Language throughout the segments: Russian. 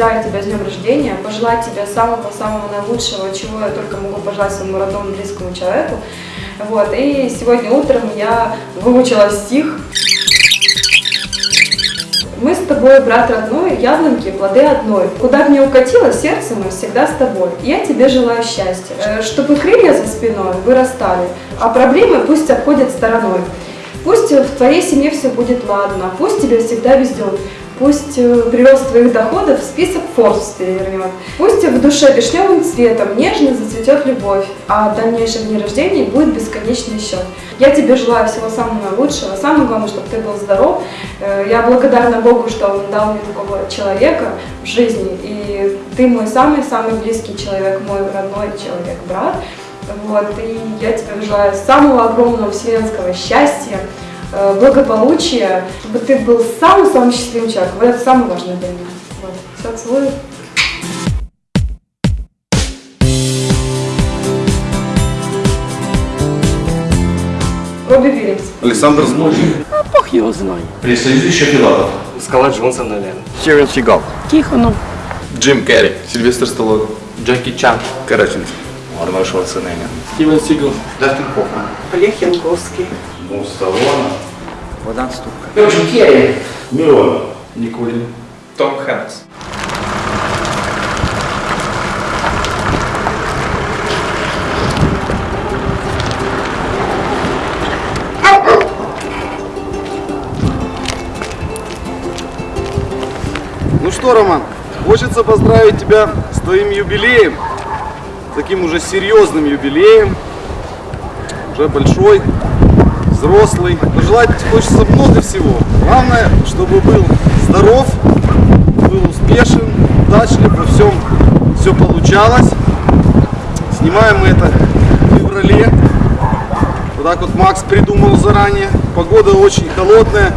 поздравить тебя с днем рождения, пожелать тебе самого-самого наилучшего, чего я только могу пожелать своему родному близкому человеку. Вот, и сегодня утром я выучила стих. Мы с тобой, брат родной, яблоньки, плоды одной. Куда ни укатило, сердце мы всегда с тобой. Я тебе желаю счастья, э, чтобы крылья за спиной вырастали, а проблемы пусть обходят стороной. Пусть в твоей семье все будет ладно, пусть тебе всегда везет, пусть э, прирост твоих доходов в список Forbes перевернет, пусть в душе вишневым цветом нежно зацветет любовь, а в дальнейшем дне рождения будет бесконечный счет. Я тебе желаю всего самого наилучшего, самое главное, чтобы ты был здоров. Э, Я благодарна Богу, что Он дал мне такого человека в жизни, и ты мой самый-самый близкий человек, мой родной человек, брат. Вот, и я тебе желаю самого огромного вселенского счастья, благополучия, чтобы ты был самым-самым счастливым человеком. Вот это самое важное для меня. Вот. Все, целую. Робби Вильямс. Александр Злобин. Бог его знает. Присоединяющий Филатов. Скала Джонсон, наверное. Стивен Сигал. Тихонов. Джим Керри. Сильвестр Сталлоне. Джеки Чан. Караченцев. Арнольд Шварценеггер. Стивен Сигал. Дастин Хоффман. Олег Янковский. Ну, Сталлоне. Богдан Ступка. Джим Керри. Мирон. Никулин. Том Хэнкс. Ну что, Роман, хочется поздравить тебя с твоим юбилеем, таким уже серьезным юбилеем, уже большой, взрослый. Пожелать хочется много всего. Главное, чтобы был здоров, был успешен, удачлив, во всем все получалось. Снимаем мы это в феврале. Вот так вот Макс придумал заранее. Погода очень холодная,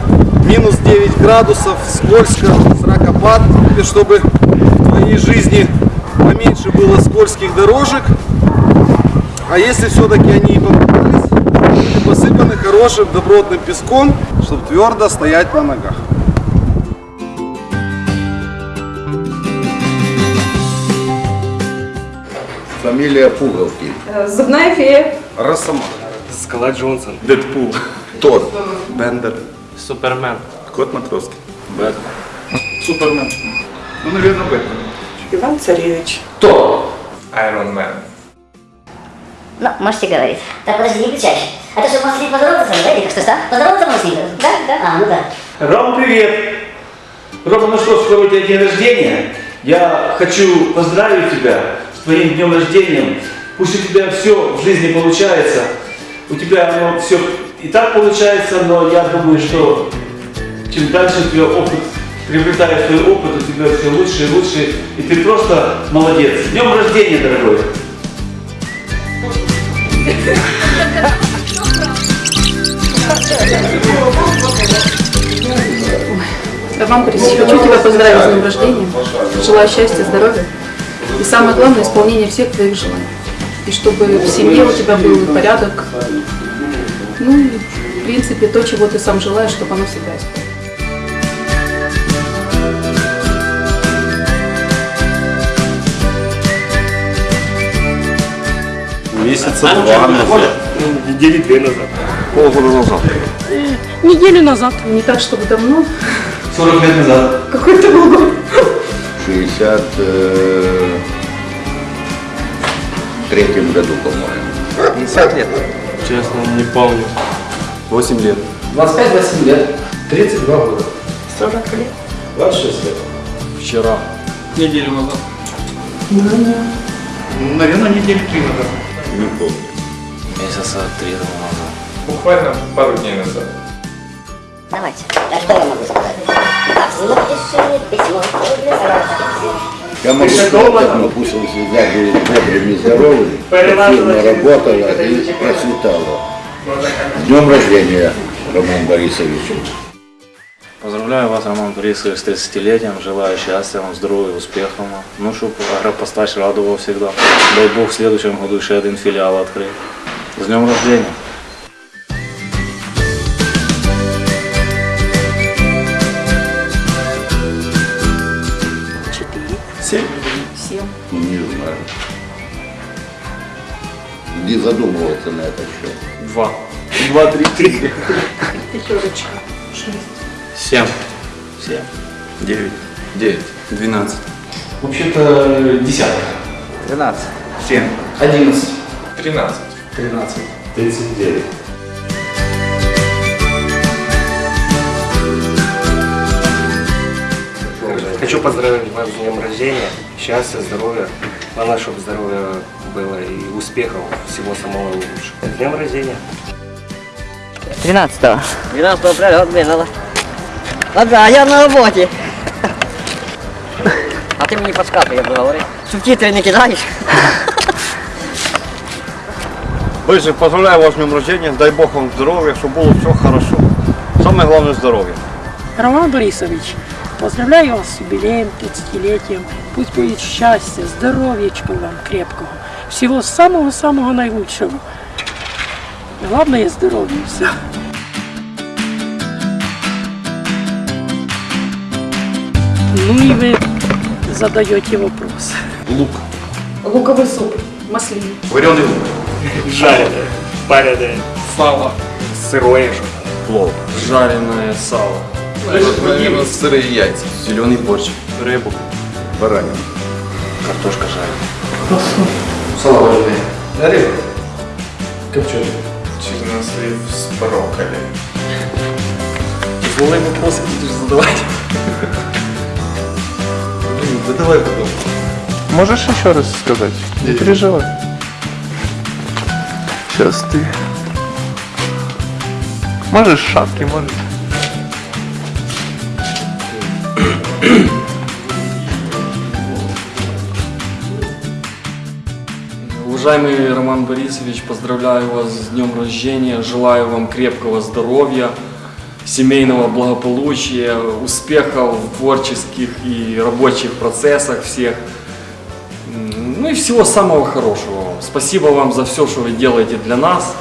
минус 9 градусов, скользко, сракопад. И чтобы в твоей жизни поменьше было скользких дорожек. А если все-таки они посыпаны хорошим добротным песком, чтобы твердо стоять на ногах. Фамилия Пуговки. Э, Зубная фея. Росомаха. Скала Джонсон. Дэдпул. Тор. Бендер. Супермен. Кот Матроскин. Бэтмен. Супермен. Ну, наверное, Бэтмен. Иван Царевич. Iron Man. Ну, можете говорить. Так, подожди, не выключайся. А ты что, с ним поздороваться со мной, да? Или что, что? Поздороваться можешь с ним? Да, да. А, ну да. Рома, привет! Рома, ну что, скоро у тебя день рождения. Я хочу поздравить тебя с твоим днем рождения. Пусть у тебя все в жизни получается. У тебя оно все и так получается, но я думаю, что чем дальше у тебя опыт, приобретаешь свой опыт, у тебя все лучше и лучше, и ты просто молодец. С днем рождения, дорогой! Роман Борисович, хочу тебя поздравить с днем рождения. Желаю счастья, здоровья. И самое главное, исполнение всех твоих желаний. И чтобы в семье у тебя был порядок. Ну и, в принципе, то, чего ты сам желаешь, чтобы оно всегда исполнилось. Месяца два назад. Недели две назад. Полгода назад. Неделю назад, не так, чтобы давно. 40 лет назад. Какой это был год? 60 э, третьем году, по-моему. 50 лет. Честно, не помню. 8 лет. 25-27 лет. 32 года. 40 лет. 26 лет. Вчера. Неделю назад. Наверное, недели три назад. Не помню. Месяца три назад. Буквально пару дней назад. Давайте. А что я могу сказать? Напиши письмо. Я могу сказать, но пусть он всегда будет бодрым и здоровым, активно работала и процветала. С днем рождения, Роман Борисович. Поздравляю вас, Роман Борисович, с 30-летием. Желаю счастья вам, здоровья, успехов. вам. Ну, чтобы агропостач радовал всегда. Дай Бог в следующем году еще один филиал открыть. С днем рождения! Не задумывался на этот счет. Два. Два, три, три. Пятерочка. Семь. Семь. Девять. Девять. Двенадцать. Вообще-то десятка. 12. Семь. Одиннадцать. Тринадцать. Тринадцать. Тридцать девять. Хочу поздравить вас с днем рождения, счастья, здоровья, главное, чтобы здоровье было и успехов, всего самого лучшего. С днем рождения! 13-го. 12-го пролет, блин, надо. Ага, я на работе. А ты мне не подсказывай, я буду говорить. Субтитры не кидаешь? Борисович, поздравляю вас с днем рождения, дай Бог вам здоровья, чтобы было все хорошо. Самое главное здоровье. Роман Борисович, поздравляю вас с юбилеем, 30-летием. Пусть будет счастья, здоровьечка вам крепкого. Всего самого-самого наилучшего. Главное здоровье все. Ну и вы задаете вопрос. Лук. Луковый суп. Маслин. Вареный лук. Жареное, пареное, Сало. сырое же. Плов. Жареное сало. Наверное, сырые яйца. Зеленый борщ. Рыбу. Баранин. Картошка жареная. Сало вареное. Рыба. Копченый. Чернослив с брокколи. Тяжелые вопросы будешь задавать. Блин, да давай потом. Можешь еще раз сказать? Не переживай. Сейчас ты. Можешь шапки, можешь. Уважаемый Роман Борисович, поздравляю вас с днем рождения, желаю вам крепкого здоровья, семейного благополучия, успехов в творческих и рабочих процессах всех. Ну и всего самого хорошего. Спасибо вам за все, что вы делаете для нас.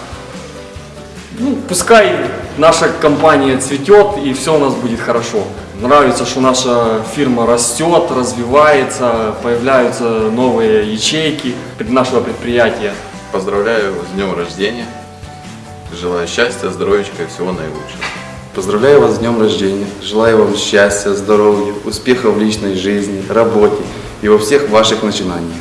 Ну, пускай наша компания цветет и все у нас будет хорошо. Нравится, что наша фирма растет, развивается, появляются новые ячейки нашего предприятия. Поздравляю с днем рождения. Желаю счастья, здоровья и всего наилучшего. Поздравляю вас с днем рождения. Желаю вам счастья, здоровья, успехов в личной жизни, работе и во всех ваших начинаниях.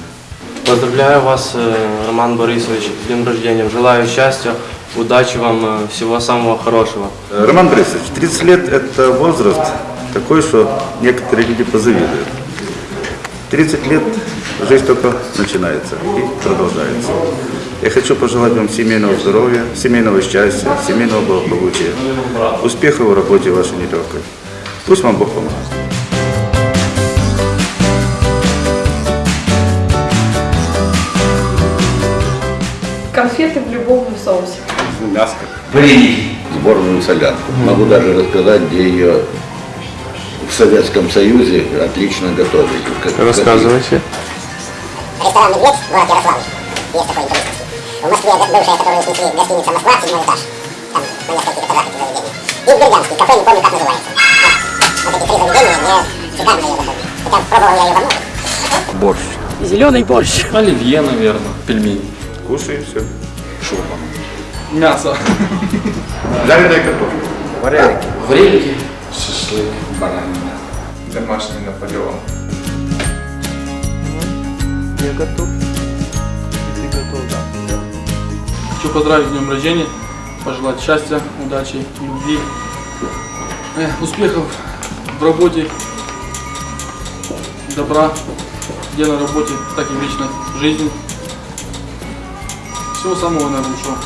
Поздравляю вас, э, Роман Борисович, с днем рождения. Желаю счастья, удачи вам, э, всего самого хорошего. Роман Борисович, 30 лет – это возраст такой, что некоторые люди позавидуют. 30 лет жизнь только начинается и продолжается. Я хочу пожелать вам семейного здоровья, семейного счастья, семейного благополучия, успехов в работе вашей нелегкой. Пусть вам Бог поможет. Конфеты в любовном соусе. Мяско. Вареники. Сборную солянку. Могу даже рассказать, где ее в Советском Союзе отлично готовили. Как- Рассказывайте. Ресторан «Медведь», город Ярославль. Есть такой туристический. В Москве бывшая, которую снесли, гостиница «Москва», седьмой этаж. Там на нескольких этажах это заведение. И в Бердянске, кафе, не помню, как называется. Вот, вот эти три заведения, где шикарно ее готовят. Хотя пробовал я ее во многих. Борщ. Зеленый борщ. Оливье, наверное. Пельмени. Кушай и все. Шурма. Мясо. Жареная картошка. Вареники. Вареники. Шашлык. Баранина. Домашний Наполеон. Я готов. И ты готов, да? Хочу поздравить с днем рождения, пожелать счастья, удачи, любви, э, успехов в работе, добра, где на работе, так и в личной жизни. Всего самого наилучшего.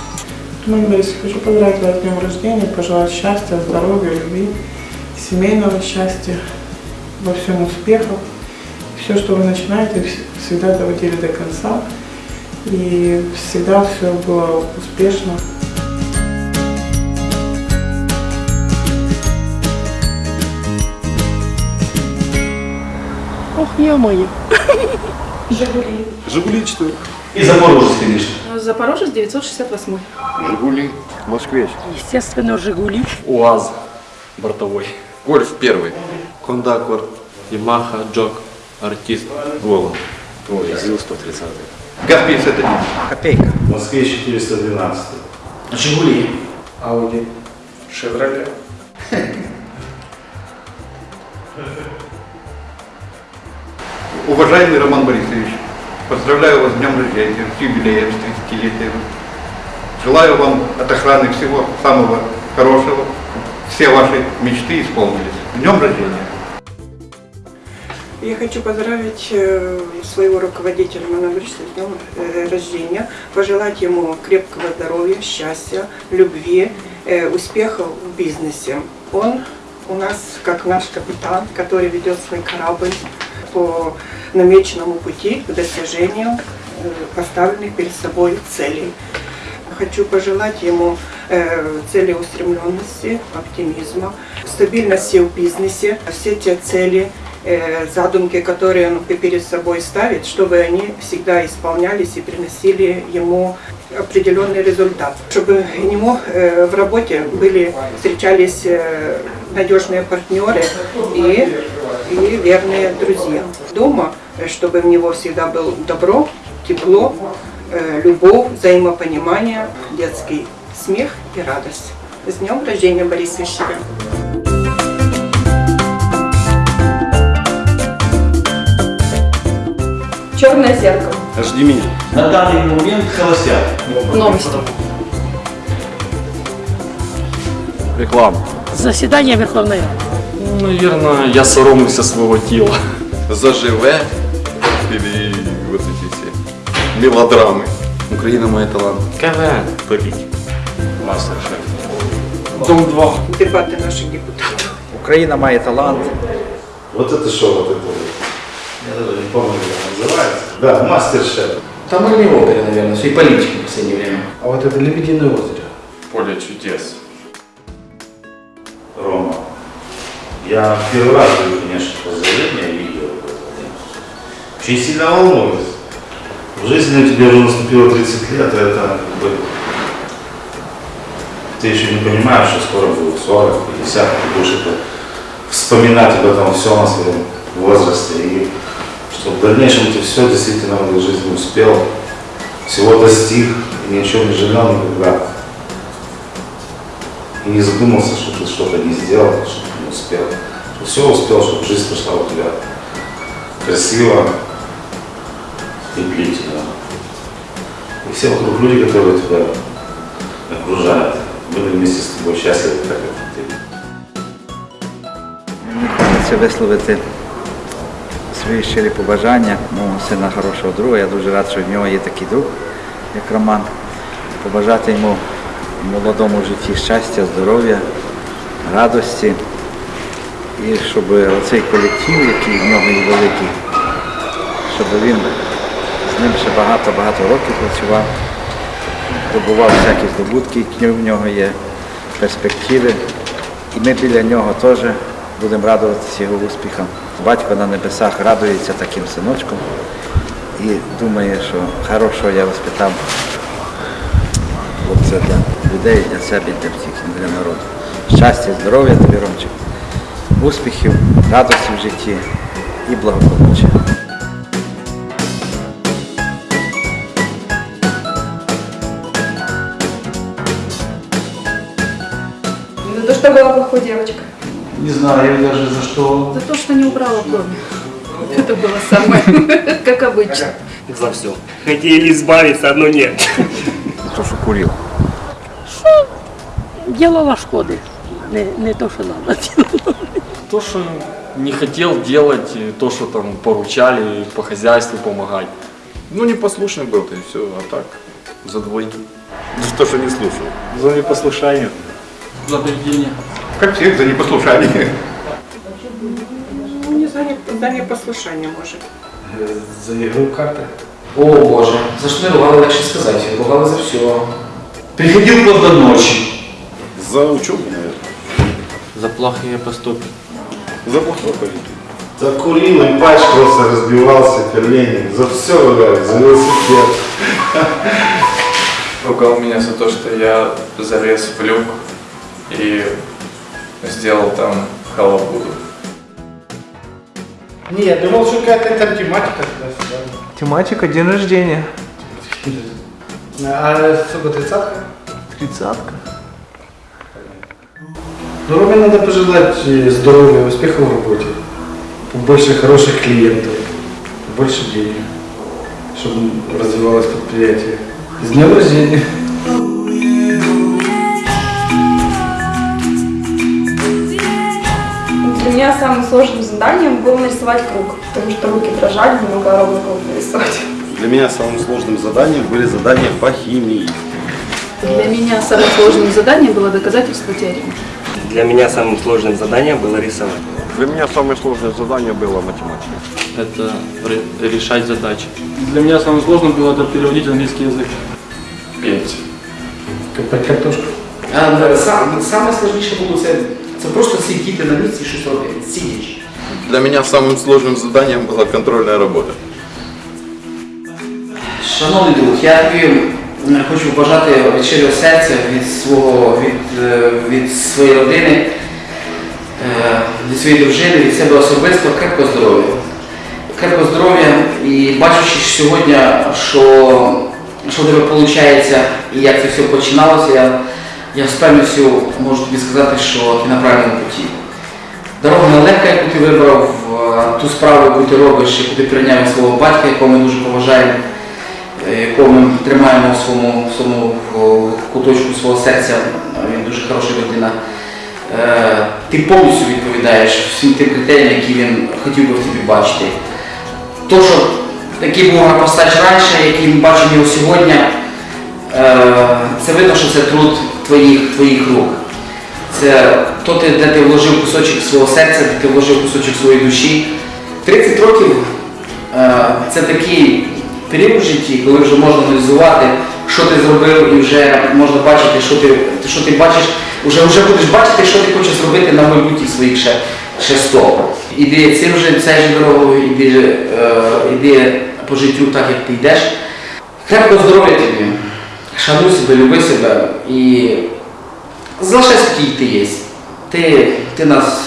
Роман Борисович, хочу поздравить вас с днем рождения, пожелать счастья, здоровья, любви, семейного счастья, во всем успехов. Все, что вы начинаете, вс- всегда доводили до конца. И всегда все было успешно. Ох, ё-моё. Жигули. Жигули 4. И Запорожец, конечно. Запорожец 968. Жигули. Москвич. Естественно, Жигули. УАЗ. Бортовой. Гольф первый. Кондаквар, Ямаха, Джок, Артист, Волга. Ой, ЗИЛ 130. ГАЗ-51. Копейка. В Москве 412. А Жигули? Ауди. Шевроле. Уважаемый Роман Борисович, поздравляю вас с днем рождения, с юбилеем, с 30-летием. Желаю вам от охраны всего самого хорошего. Все ваши мечты исполнились. С днем рождения! Я хочу поздравить э, своего руководителя Романа Борисовича с днем рождения, пожелать ему крепкого здоровья, счастья, любви, э, успехов в бизнесе. Он у нас как наш капитан, который ведет свой корабль по намеченному пути к достижению э, поставленных перед собой целей. Хочу пожелать ему целеустремленности, оптимизма, стабильности в бизнесе, все те цели, задумки, которые он перед собой ставит, чтобы они всегда исполнялись и приносили ему определенный результат. Чтобы ему э, в работе были, встречались э, надежные партнеры и, и верные друзья. Дома, э, чтобы в него всегда было добро, тепло, э, любовь, взаимопонимание, детский смех и радость. С днем рождения, Борис Вещерин! Черное зеркало. Жди меня. На данный момент холостяк. Новости. Реклама. Заседание Верховної Ради. Ну, Наверное, я соромлюся своего тела. Заживе или вот эти все мелодрамы. Украина мой талант. КВН. Политик. Мастер-шеф. Дом 2. Дебаты наших депутатов. Украина має талант. Вот это что, вот это вот. Я даже Не помню, как называется. Да, мастер-шеф. Там и не в опере, наверное, все и политики в последнее время. А вот это Лебединое озеро. Поле чудес. Рома. Я первый раз даю, конечно, поздравления видео. Очень сильно волнуюсь. В жизни у тебя уже наступило 30 лет, и это как бы... Ты еще не понимаешь, что скоро будет 40, 50, ты будешь это вспоминать об этом все на своем возрасте. И чтобы в дальнейшем ты все действительно в этой жизни успел, всего достиг, и ни о чем не жалел никогда. И не задумался, что ты что-то не сделал, что ты не успел. Что все успел, чтобы жизнь прошла у тебя красиво и длительно. И все вокруг люди, которые тебя окружают, были вместе с тобой счастливы, так как ты. Хочеться висловити свої щирі побажання мого сина хорошого друга. Я дуже рад, що в нього є такий друг, як Роман. Побажати йому в молодому житті щастя, здоров'я, радості. І щоб оцей колектив, який в нього є великий, щоб він з ним ще багато-багато років працював, добував всякі здобутки, які в нього є, перспективи. І ми біля нього теж будемо радуватися його успіхам. Батько на небесах радується таким синочком і думає, що хорошого я воспитав хлопця для людей, для себе, для всіх, для народу. Щастя, здоров'я тобі, Ромчик, успіхів, радості в житті і благополуччя. За то, была плохой девочкой. Не знаю я даже за что. За то, что не убрала доме. Это было самое, как обычно. За все. Хотели избавиться, но нет. То, що курив. Що ділала шкоди? Не, не то, що треба ділала. То, что не хотел делать, то, что там поручали по хозяйству помогать. Ну, непослушный был ты, все, а так, за двойку. За то, что не слушал. За непослушание. За поведение. Как всех за непослушание. Ну, не за, не, за непослушание, может. За игру карты. О боже, за что ругала, легче сказать. Ругала за все. Приходил вплоть до ночи. За учебу, наверное. За плохие поступки. За плохое поведение. Закурил и пачкался, разбивался колени. За все ругают, за велосипед. ругал меня за то, что я залез в люк и сделал там халабуду. Не, я думал, что какая-то там тематика туда-сюда. Тематика день рождения. А сколько, тридцатка? Тридцатка. Ну, Роме надо пожелать э, здоровья, успехов в работе, побольше хороших клиентов, больше денег, чтобы развивалось предприятие. С днем рождения! Меня самым сложным заданием было нарисовать круг, потому что руки дрожали, не могла ровно круг нарисовать. Для меня самым сложным заданием были задания по химии. Для меня самым сложным заданием было доказательство теоремы. Для меня самым сложным заданием было рисовать. Для меня самое сложное задание было математика. Это ре- решать задачи. Для меня самым сложным было это переводить английский язык. Петь. Копать картошку. А, да, сам, саме складніше було це, це просто сидіти на місці і щось робити. Сидячи. Для меня самым сложным заданием была контрольная работа. Шановний друг, я тобі м, хочу побажати від щирого серця, від свого, від, е, від своєї родини, е, від своєї дружини, від себе особисто крепкого здоров'я. Крепкого здоров'я і бачучи сьогодні, що, що в тебе виходить і як це все починалося, я, я з певністю можу тобі сказати, що ти на правильному путі. Дорога нелегка, яку ти вибрав, е, ту справу, яку ти робиш, яку ти прийняв свого батька, якого ми дуже поважаємо, е, якого ми тримаємо в своєму, в своєму в куточку свого серця. Він дуже хороша людина. Е, Ти повністю відповідаєш всім тим критеріям, які він хотів би в тобі бачити. То, що такий був Агапостач раніше, який ми бачимо його сьогодні, е, це видно, що це труд твоїх, твоїх рук. Це то, де ти вложив кусочок свого серця, де ти вложив кусочок своєї душі. 30 років е, це такий період в житті, коли вже можна аналізувати, що ти зробив, і вже можна бачити, що ти, що ти бачиш, вже, вже будеш бачити, що ти хочеш зробити на майбутніх своїх ще, ще 100. Іди цим же, же дорогою, іди, е, іди по життю так, як ти йдеш. Крепкого здоров'я тобі, шануй себе, люби себе і залишайся такий, як ти є. Ти, ти нас,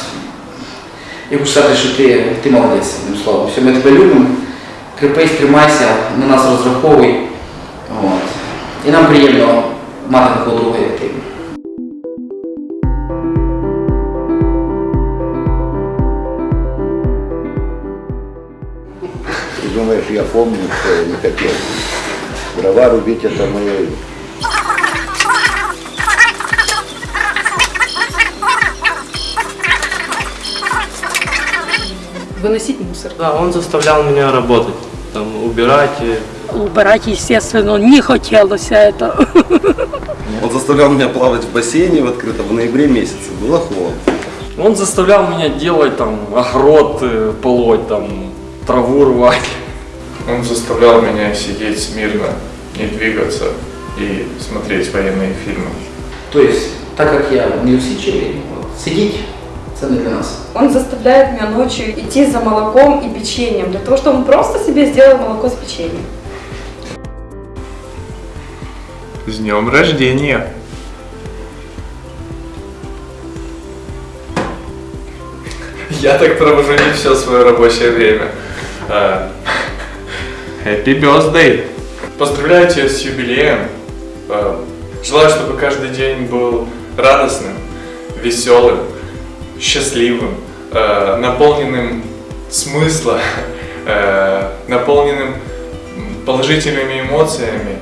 я хочу сказати, що ти, ти молодець, одним словом. Все, ми тебе любимо, крепись, тримайся, на нас розраховуй. От. І нам приємно мати такого друга, як ти. Ты думаешь, я помню, я не хотел. Дрова рубить это мое Выносить мусор. Да, он заставлял меня работать, там, убирать. Убирать, естественно, не хотелось это. Он заставлял меня плавать в бассейне в открытом в ноябре месяце. Было холодно. Он заставлял меня делать там огород, э, полоть, там, траву рвать. Он заставлял меня сидеть смирно, не двигаться и смотреть военные фильмы. Тобто, так як я неусидчивий, от, сидіть, це не для нас. Он заставляет меня ночью идти за молоком и печеньем, для того, чтобы он просто себе сделал молоко с печеньем. С днем рождения! Я так провожу не все свое рабочее время. Happy birthday! Поздравляю тебя с юбилеем. А, Желаю, чтобы каждый день был радостным, веселым, счастливым, э, наполненным смысла, э, наполненным положительными эмоциями.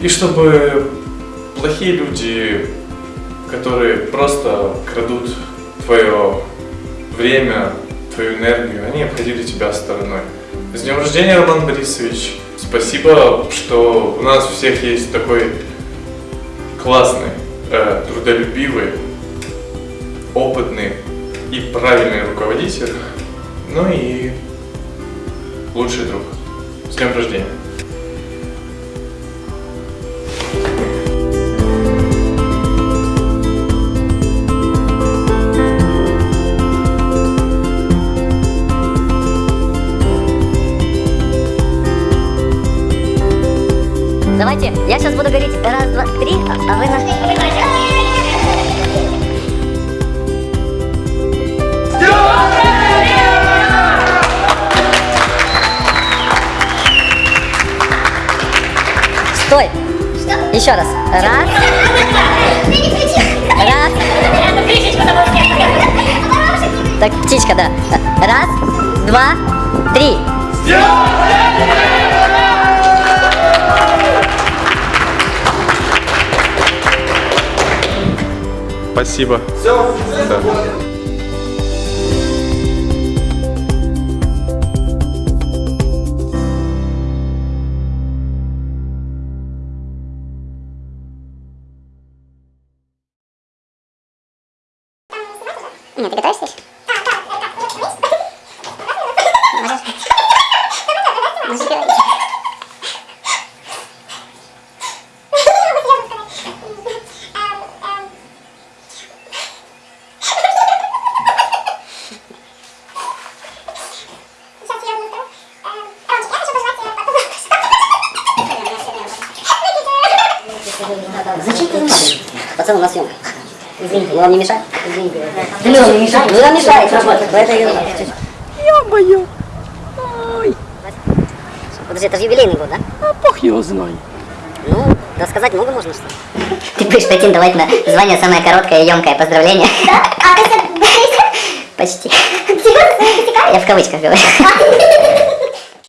И чтобы плохие люди, которые просто крадут твое время, твою энергию, они обходили тебя стороной. С днем рождения, Роман Борисович! Спасибо, что у нас всех есть такой классный, э, трудолюбивый, опытный и правильный руководитель, ну и лучший друг. С днем рождения! Давайте, я сейчас буду говорить раз, два, три, а а вы на... Стой. Еще раз. Раз. Раз. Так, птичка, да. Раз, два, три. Спасибо. Все? Да. Извините, мы вам не мешаем? Извините. Да не, не мешает. Ну, нам мешает работать, поэтому... Ё-моё! Ой, Подожди, это же юбилейный год, да? а бог его знает. Ну, рассказать много можно, что ли? Ты будешь претендовать на звание самое короткое и емкое поздравление? Да? А ты Почти. Я в кавычках говорю.